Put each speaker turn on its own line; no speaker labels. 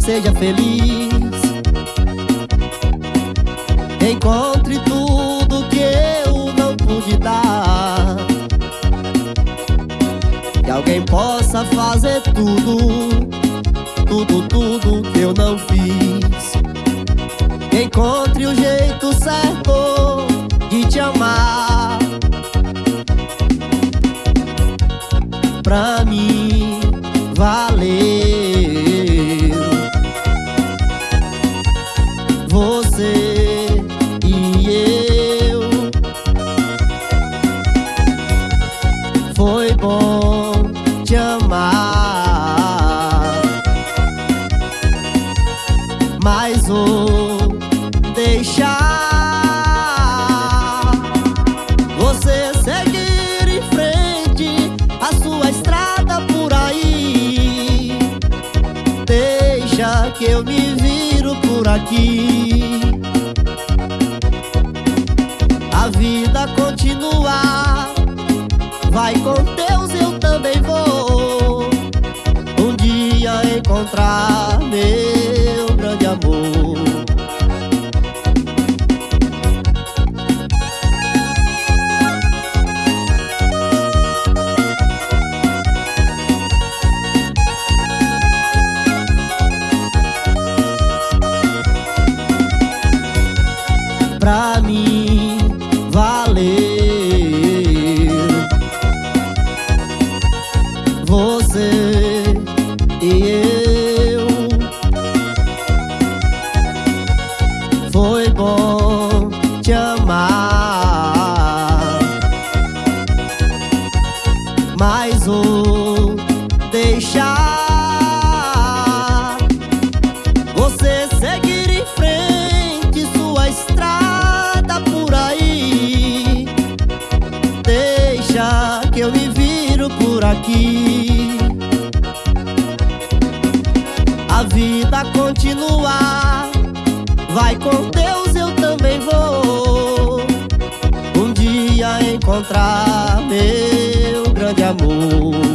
seja feliz. Encontre tudo que eu não pude dar. Que alguém possa fazer tudo, tudo, tudo que eu não fiz. Encontre o jeito certo de te amar. Pra mim valer. Foi bom te amar, mas vou deixar você seguir em frente a sua estrada por aí. Deixa que eu me por aqui. A vida continua Vai com Deus, eu também vou Um dia encontrar aqui a vida continuar. Vai com Deus, eu também vou. Um dia encontrar meu grande amor.